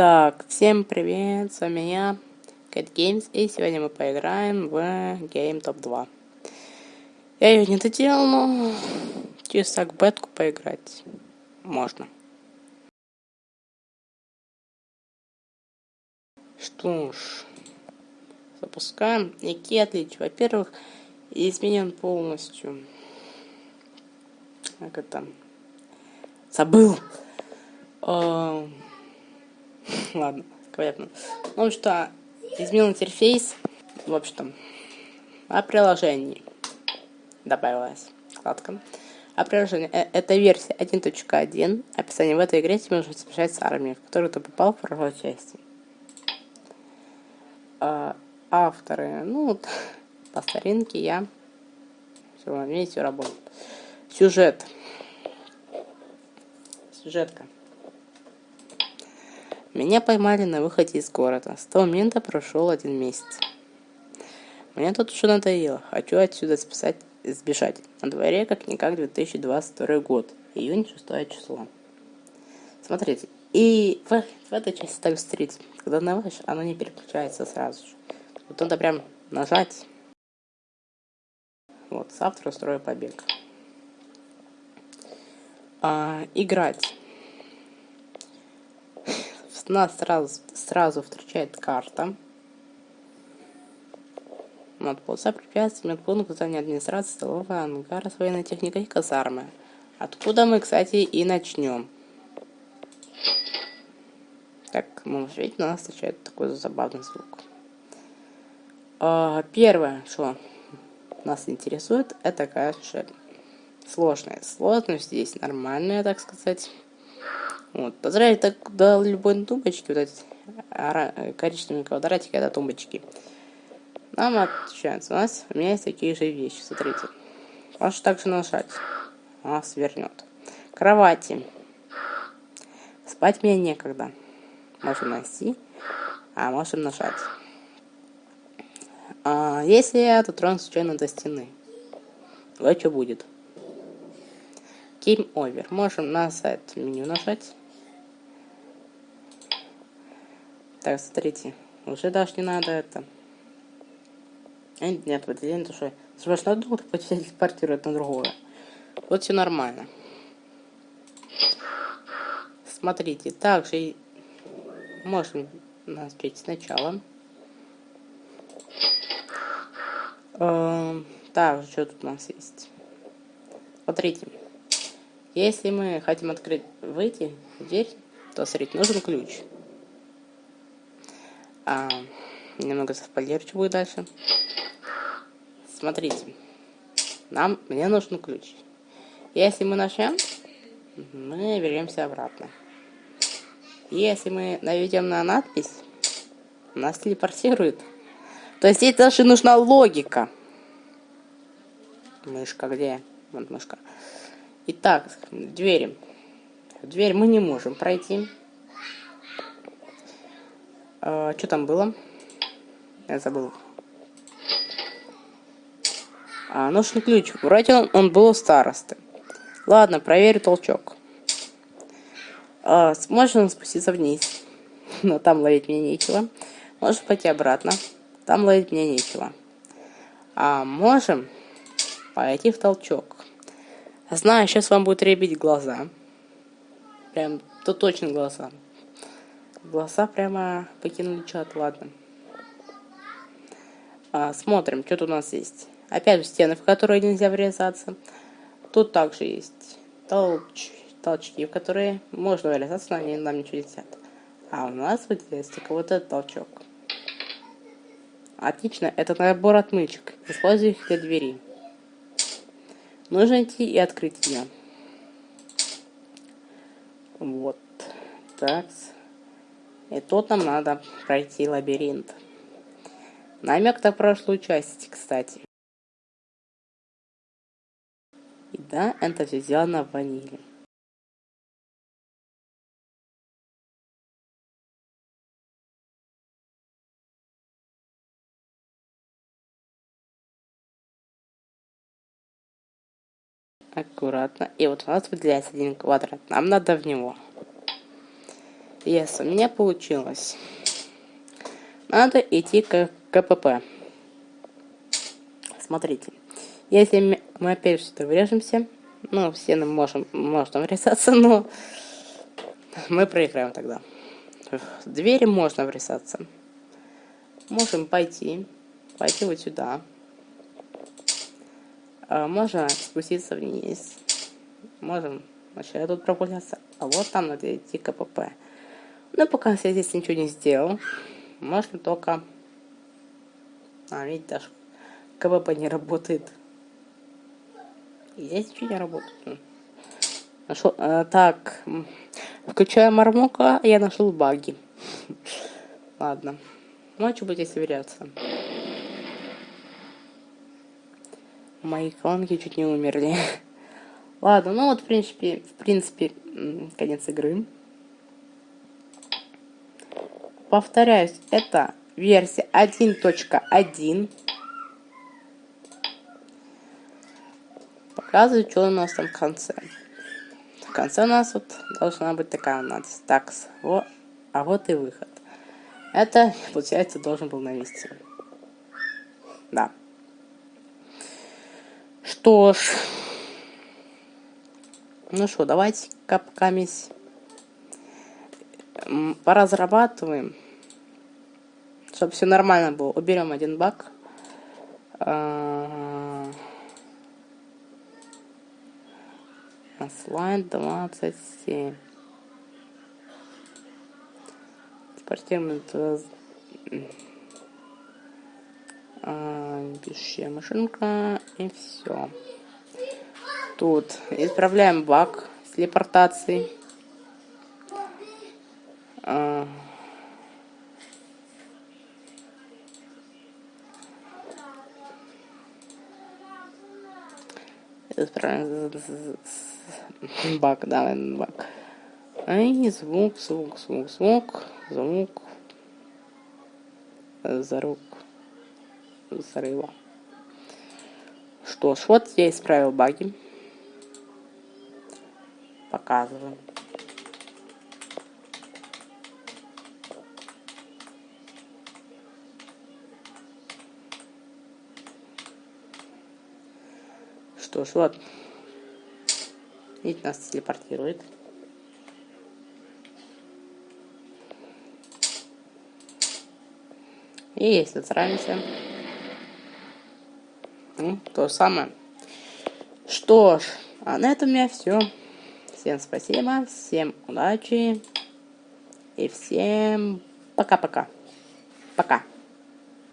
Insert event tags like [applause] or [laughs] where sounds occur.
Итак, всем привет, с вами я, Cat Games, и сегодня мы поиграем в Game Top 2. Я ее не доделал, но через так бетку поиграть можно. Что ж, запускаем. Какие отличия? Во-первых, изменен полностью. Как это? Забыл. Uh, [laughs] ладно, понятно. Ну что, изменил интерфейс, в общем-то, о приложении добавилась вкладка. А приложение, э, это версия 1.1. Описание в этой игре тебе нужно смешать с армией, в которую ты попал в прошлой части. А, авторы, ну, по [laughs] старинке я. Все, все работает. Сюжет. Сюжетка. Меня поймали на выходе из города. С того момента прошел один месяц. Мне тут уже надоело. Хочу отсюда спасать, сбежать. На дворе как-никак 2022 год. Июнь 6 число. Смотрите. И в, в этой части так встретить. Когда наводишь, оно не переключается сразу же. Вот надо прям нажать. Вот, завтра устрою побег. А, играть нас сразу, сразу встречает карта. Надполза препятствий, медпункт здания администрации, столовая, ангар с военной техникой и казармы. Откуда мы, кстати, и начнем. Так, можете видеть, нас встречает такой забавный звук. А, первое, что нас интересует, это, конечно, сложная. Сложность здесь нормальная, так сказать. Вот. Поздравить так до любой тумбочки, вот эти коричневые квадратики, это тумбочки. Нам отличается. У нас у меня есть такие же вещи, смотрите. Можешь также нажать. Она свернет. Кровати. Спать мне некогда. Можем найти, а можем нажать. А, если я дотрону случайно до стены, вот что будет. Game Over. Можем на сайт меню нажать. Так, смотрите. Уже даже не надо это. Нет, вот день то что. Сможешь на одну телепортирует на другое. Вот все нормально. Смотрите, также можем начать сначала. Эм, так, что тут у нас есть? Смотрите. Если мы хотим открыть, выйти дверь, то, смотрите, нужен ключ. А, немного спойлерю, что будет дальше. Смотрите. Нам, мне нужен ключ. Если мы начнем, мы вернемся обратно. Если мы наведем на надпись, нас телепортирует. То есть здесь даже нужна логика. Мышка где? Вот мышка. Итак, двери. Дверь мы не можем пройти. А, что там было? Я забыл. А, нужен ключ. Вроде он, он был у старосты. Ладно, проверю толчок. А, можно спуститься вниз. Но там ловить мне нечего. Можешь пойти обратно. Там ловить мне нечего. А можем пойти в толчок. Знаю, сейчас вам будет ребить глаза. Прям, то точно глаза. Глаза прямо покинули чат, ладно. А, смотрим, что тут у нас есть. Опять стены, в которые нельзя врезаться. Тут также есть толч, толчки, в которые можно врезаться, но они нам ничего не сядут. А у нас здесь только вот этот толчок. Отлично, это набор отмычек. Используй их для двери. Нужно идти и открыть ее. Вот. Так. И тут нам надо пройти лабиринт. Намек на прошлую часть, кстати. И да, это все сделано в ваниле. аккуратно. И вот у нас выделяется один квадрат. Нам надо в него. Если у меня получилось, надо идти к КПП. Смотрите, если мы опять сюда врежемся, ну, все мы можем, можно врезаться, [laughs] но мы проиграем тогда. В двери можно врезаться. Можем пойти, пойти вот сюда. А, можно спуститься вниз. Можем вообще тут прогуляться. А вот там надо идти КПП. Но пока я здесь ничего не сделал, можно только... А, видите, даже КПП не работает. Здесь ничего не работает. Нашел, а, так, включая мармока, я нашел баги. Ладно. Ну, а что будет, если веряться? Мои колонки чуть не умерли. [laughs] Ладно, ну вот, в принципе, в принципе, конец игры. Повторяюсь, это версия 1.1. Показываю, что у нас там в конце. В конце у нас вот должна быть такая нас такс. Вот, а вот и выход. Это, получается, должен был навести. Да. Что ж. Ну что, давайте капкамись поразрабатываем. Чтобы все нормально было. Уберем один баг. Слайд 27. Спортивный пишущая машинка и все. Тут исправляем баг с телепортацией. А. Баг, да, баг. Ай, звук, звук, звук, звук, звук. Зарук взрыва. Что ж, вот я исправил баги. Показываю. Что ж, вот. Видите, нас телепортирует. И если сравнимся, ну, то самое. Что ж, а на этом у меня все. Всем спасибо, всем удачи и всем пока-пока. Пока. -пока. пока.